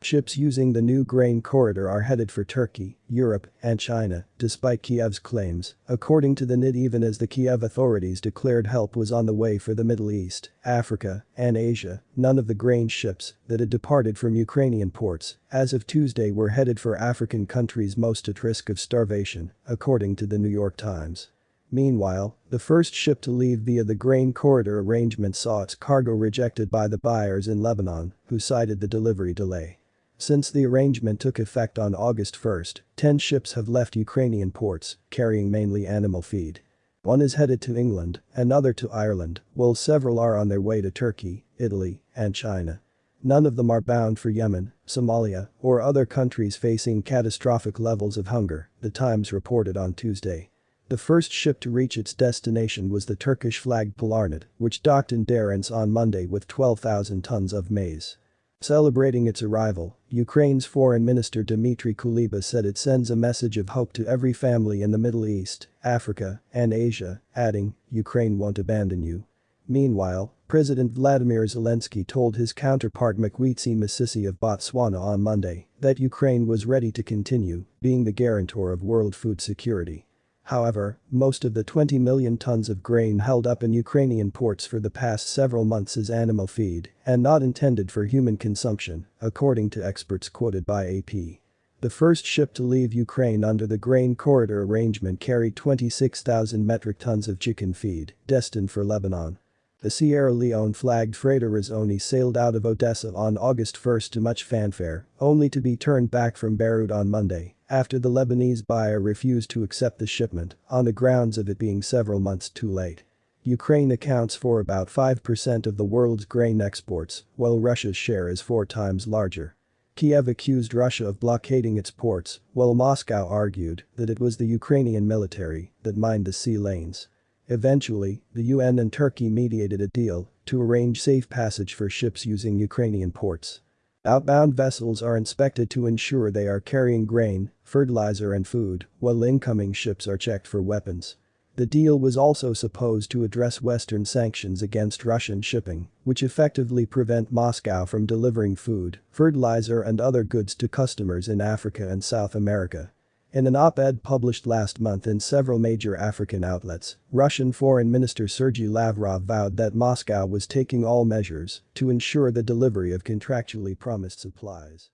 Ships using the new grain corridor are headed for Turkey, Europe, and China, despite Kiev's claims, according to the NID even as the Kiev authorities declared help was on the way for the Middle East, Africa, and Asia, none of the grain ships that had departed from Ukrainian ports as of Tuesday were headed for African countries most at risk of starvation, according to the New York Times. Meanwhile, the first ship to leave via the grain corridor arrangement saw its cargo rejected by the buyers in Lebanon, who cited the delivery delay. Since the arrangement took effect on August 1, 10 ships have left Ukrainian ports, carrying mainly animal feed. One is headed to England, another to Ireland, while several are on their way to Turkey, Italy, and China. None of them are bound for Yemen, Somalia, or other countries facing catastrophic levels of hunger, the Times reported on Tuesday. The first ship to reach its destination was the Turkish-flagged Polarnet, which docked in Derince on Monday with 12,000 tons of maize. Celebrating its arrival, Ukraine's foreign minister Dmitry Kuleba said it sends a message of hope to every family in the Middle East, Africa, and Asia, adding, Ukraine won't abandon you. Meanwhile, President Vladimir Zelensky told his counterpart Mokgweetsi Masisi of Botswana on Monday that Ukraine was ready to continue being the guarantor of world food security. However, most of the 20 million tons of grain held up in Ukrainian ports for the past several months is animal feed and not intended for human consumption, according to experts quoted by AP. The first ship to leave Ukraine under the grain corridor arrangement carried 26,000 metric tons of chicken feed, destined for Lebanon. The Sierra Leone-flagged freighter Razoni sailed out of Odessa on August 1 to much fanfare, only to be turned back from Beirut on Monday, after the Lebanese buyer refused to accept the shipment on the grounds of it being several months too late. Ukraine accounts for about 5% of the world's grain exports, while Russia's share is four times larger. Kiev accused Russia of blockading its ports, while Moscow argued that it was the Ukrainian military that mined the sea lanes. Eventually, the UN and Turkey mediated a deal to arrange safe passage for ships using Ukrainian ports. Outbound vessels are inspected to ensure they are carrying grain, fertilizer and food, while incoming ships are checked for weapons. The deal was also supposed to address Western sanctions against Russian shipping, which effectively prevent Moscow from delivering food, fertilizer and other goods to customers in Africa and South America. In an op-ed published last month in several major African outlets, Russian Foreign Minister Sergei Lavrov vowed that Moscow was taking all measures to ensure the delivery of contractually promised supplies.